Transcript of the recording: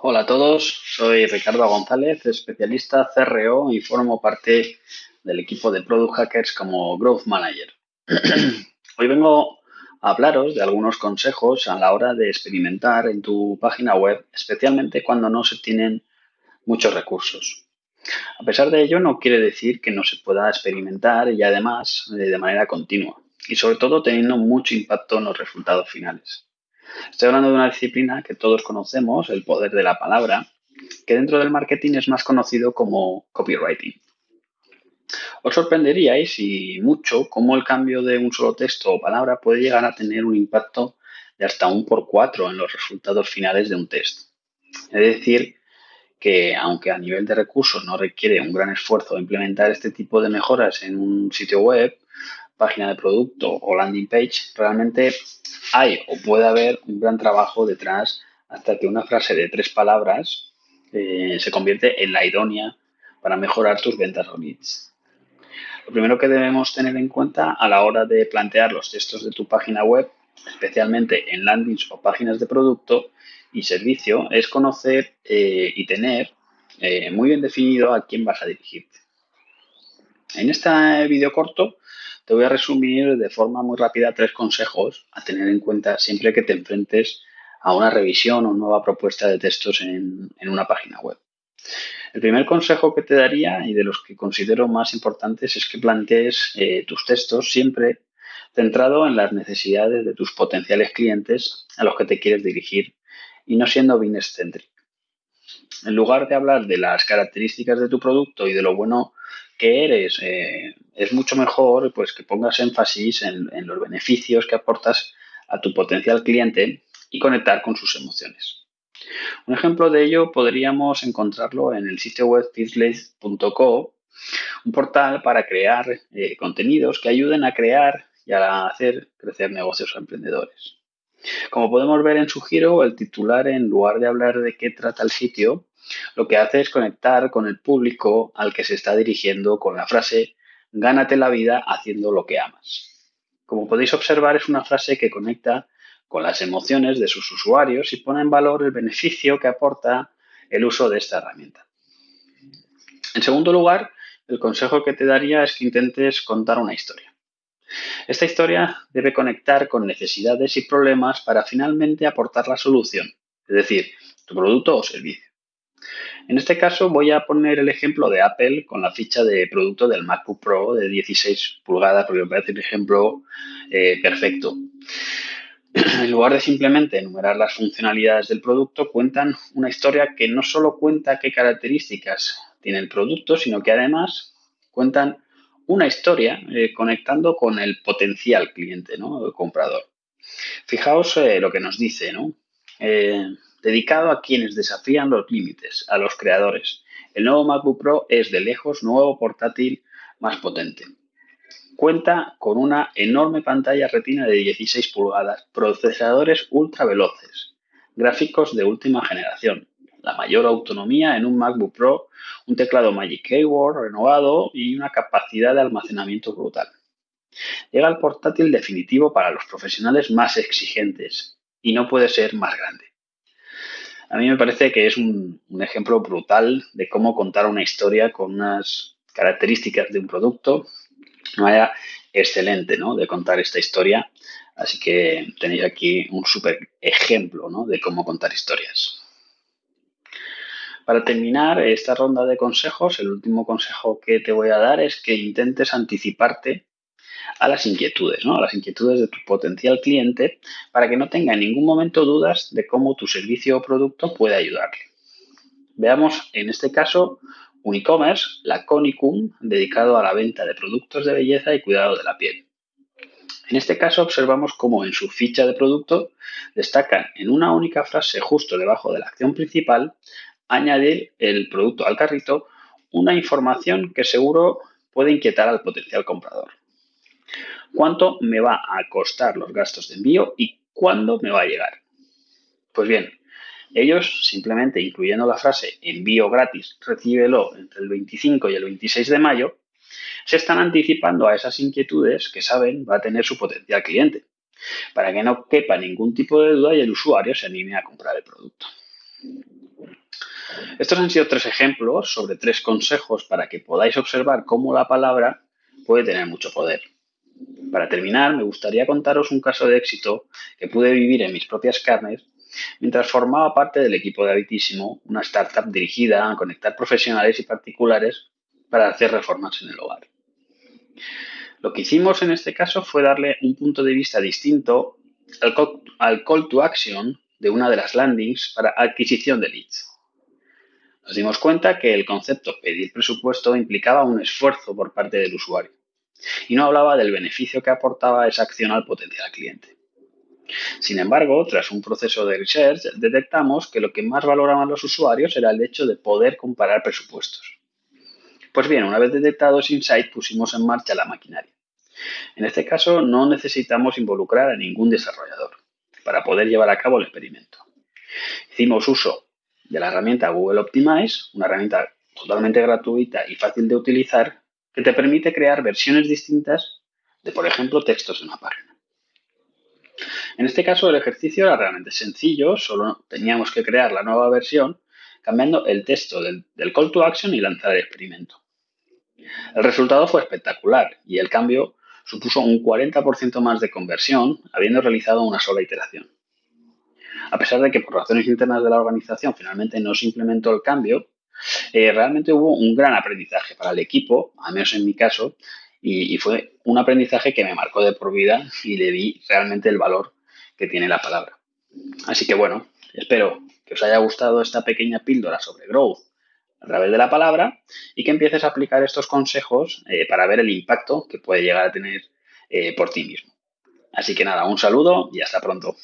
Hola a todos, soy Ricardo González, especialista CRO y formo parte del equipo de Product Hackers como Growth Manager. Hoy vengo a hablaros de algunos consejos a la hora de experimentar en tu página web, especialmente cuando no se tienen muchos recursos. A pesar de ello, no quiere decir que no se pueda experimentar y además de manera continua y sobre todo teniendo mucho impacto en los resultados finales. Estoy hablando de una disciplina que todos conocemos, el poder de la palabra, que dentro del marketing es más conocido como copywriting. Os sorprenderíais y mucho cómo el cambio de un solo texto o palabra puede llegar a tener un impacto de hasta un por cuatro en los resultados finales de un test. Es decir, que aunque a nivel de recursos no requiere un gran esfuerzo implementar este tipo de mejoras en un sitio web, página de producto o landing page, realmente hay o puede haber un gran trabajo detrás hasta que una frase de tres palabras eh, se convierte en la idónea para mejorar tus ventas o leads. Lo primero que debemos tener en cuenta a la hora de plantear los textos de tu página web, especialmente en landings o páginas de producto y servicio, es conocer eh, y tener eh, muy bien definido a quién vas a dirigirte. En este vídeo corto te voy a resumir de forma muy rápida tres consejos a tener en cuenta siempre que te enfrentes a una revisión o nueva propuesta de textos en, una página web. El primer consejo que te daría y de los que considero más importantes es que plantees eh, tus textos siempre centrado en las necesidades de tus potenciales clientes a los que te quieres dirigir y no siendo bien excéntrico. En lugar de hablar de las características de tu producto y de lo bueno que eres, eh, es mucho mejor pues, que pongas énfasis en, los beneficios que aportas a tu potencial cliente y conectar con sus emociones. Un ejemplo de ello podríamos encontrarlo en el sitio web fitlace.co, un portal para crear eh, contenidos que ayuden a crear y a hacer crecer negocios a emprendedores. Como podemos ver en su giro, el titular, en lugar de hablar de qué trata el sitio, lo que hace es conectar con el público al que se está dirigiendo con la frase gánate la vida haciendo lo que amas. Como podéis observar, es una frase que conecta con las emociones de sus usuarios y pone en valor el beneficio que aporta el uso de esta herramienta. En segundo lugar, el consejo que te daría es que intentes contar una historia. Esta historia debe conectar con necesidades y problemas para finalmente aportar la solución, es decir, tu producto o servicio. En este caso voy a poner el ejemplo de Apple con la ficha de producto del MacBook Pro de 16 pulgadas porque me parece un ejemplo eh, perfecto. En lugar de simplemente enumerar las funcionalidades del producto, cuentan una historia que no solo cuenta qué características tiene el producto, sino que además cuentan una historia eh, conectando con el potencial cliente, ¿no? El comprador. Fijaos eh, lo que nos dice, ¿no? Dedicado a quienes desafían los límites, a los creadores. El nuevo MacBook Pro es de lejos nuevo portátil más potente. Cuenta con una enorme pantalla retina de 16 pulgadas, procesadores ultra veloces, gráficos de última generación, la mayor autonomía en un MacBook Pro, un teclado Magic Keyboard renovado y una capacidad de almacenamiento brutal. Llega el portátil definitivo para los profesionales más exigentes y no puede ser más grande. A mí me parece que es un, ejemplo brutal de cómo contar una historia con unas características de un producto. Una manera excelente ¿no? de contar esta historia. Así que tenéis aquí un súper ejemplo ¿no? de cómo contar historias. Para terminar esta ronda de consejos, el último consejo que te voy a dar es que intentes anticiparte a las inquietudes, ¿no? a las inquietudes de tu potencial cliente para que no tenga en ningún momento dudas de cómo tu servicio o producto puede ayudarle. Veamos en este caso un e-commerce, la Conicum, dedicado a la venta de productos de belleza y cuidado de la piel. En este caso observamos cómo en su ficha de producto destacan en una única frase justo debajo de la acción principal añadir el producto al carrito una información que seguro puede inquietar al potencial comprador cuánto me va a costar los gastos de envío y cuándo me va a llegar. Pues bien, ellos simplemente incluyendo la frase envío gratis, recíbelo entre el 25 y el 26 de mayo, se están anticipando a esas inquietudes que saben va a tener su potencial cliente, para que no quepa ningún tipo de duda y el usuario se anime a comprar el producto. Estos han sido tres ejemplos sobre tres consejos para que podáis observar cómo la palabra puede tener mucho poder. Para terminar, me gustaría contaros un caso de éxito que pude vivir en mis propias carnes mientras formaba parte del equipo de Habitísimo, una startup dirigida a conectar profesionales y particulares para hacer reformas en el hogar. Lo que hicimos en este caso fue darle un punto de vista distinto al call, to action de una de las landings para adquisición de leads. Nos dimos cuenta que el concepto pedir presupuesto implicaba un esfuerzo por parte del usuario y no hablaba del beneficio que aportaba esa acción al potencial cliente. Sin embargo, tras un proceso de research, detectamos que lo que más valoraban los usuarios era el hecho de poder comparar presupuestos. Pues bien, una vez detectado ese insight, pusimos en marcha la maquinaria. En este caso, no necesitamos involucrar a ningún desarrollador para poder llevar a cabo el experimento. Hicimos uso de la herramienta Google Optimize, una herramienta totalmente gratuita y fácil de utilizar que te permite crear versiones distintas de, por ejemplo, textos de una página. En este caso el ejercicio era realmente sencillo, solo teníamos que crear la nueva versión cambiando el texto del, call to action y lanzar el experimento. El resultado fue espectacular y el cambio supuso un 40% más de conversión habiendo realizado una sola iteración. A pesar de que por razones internas de la organización finalmente no se implementó el cambio, eh, realmente hubo un gran aprendizaje para el equipo, al menos en mi caso, y, fue un aprendizaje que me marcó de por vida y le di realmente el valor que tiene la palabra. Así que bueno, espero que os haya gustado esta pequeña píldora sobre growth a través de la palabra y que empieces a aplicar estos consejos eh, para ver el impacto que puede llegar a tener eh, por ti mismo. Así que nada, un saludo y hasta pronto.